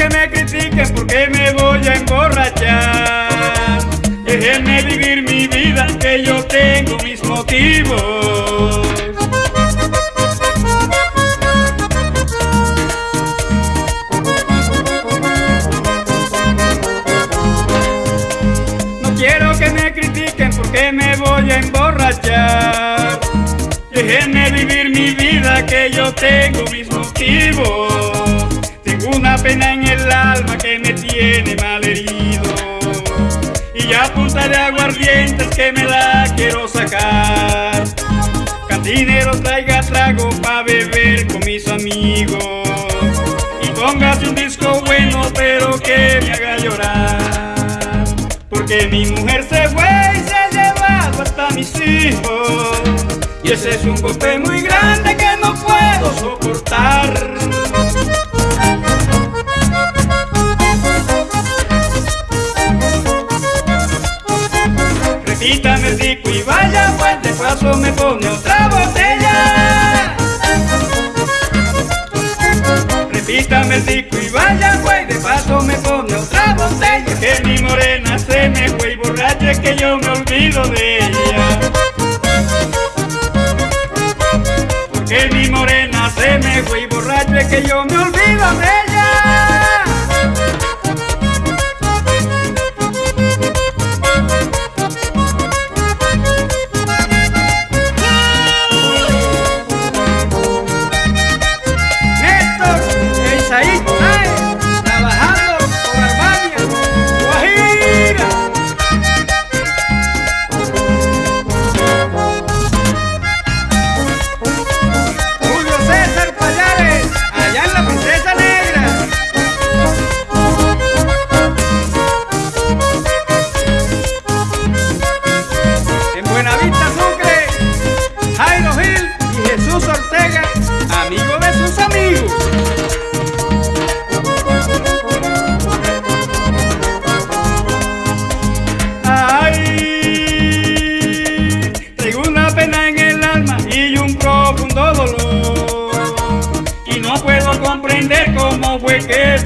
que me critiquen porque me voy a emborrachar. Déjenme vivir mi vida que yo tengo mis motivos. No quiero que me critiquen porque me voy a emborrachar. Déjenme vivir mi vida que yo tengo mis motivos. Tengo una pena en alma que me tiene mal herido. Y a punta de aguardientes que me la quiero sacar. Cantinero traiga trago pa' beber con mis amigos. Y póngase un disco bueno pero que me haga llorar. Porque mi mujer se fue y se ha llevado hasta mis hijos. Y ese es un golpe muy grande que no puedo soportar. Repítame el disco y vaya, de paso me pone otra botella. Repítame el disco y vaya, pues de paso me pone otra botella. Que mi morena se me fue y borracha que yo me olvido de ella. Que mi morena se me fue y borracha que yo me olvido de ella.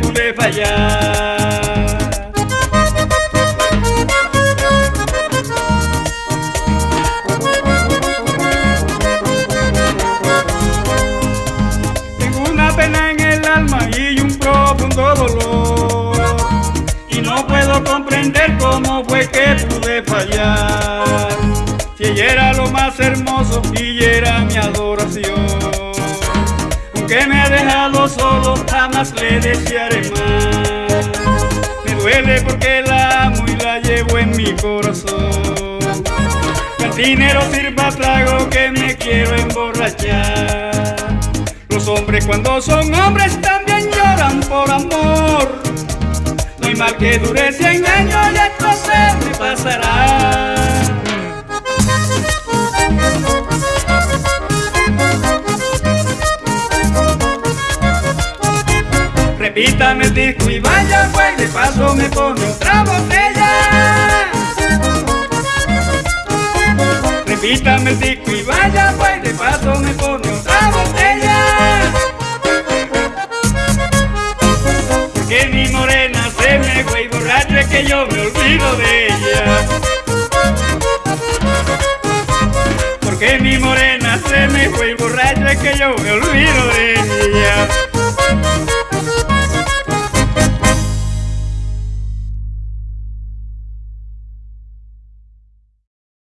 Pude fallar. Tengo una pena en el alma y un profundo dolor. Y no puedo comprender cómo fue que pude fallar. Si ella era lo más hermoso y era mi adoración. Aunque me ha dejado solo, jamás le desearé más. Me duele porque la amo y la llevo en mi corazón. Cantinero sirva trago que me quiero emborrachar. Los hombres cuando son hombres también lloran por amor. No hay mal que dure cien años y esto se me pasará. Repítame el disco y vaya pues de paso me pone otra botella. Repítame el disco y vaya pues de paso me pone otra botella. Que mi morena se me fue y borracha que yo me olvido de ella. Porque mi morena se me fue y borracha que yo me olvido de ella.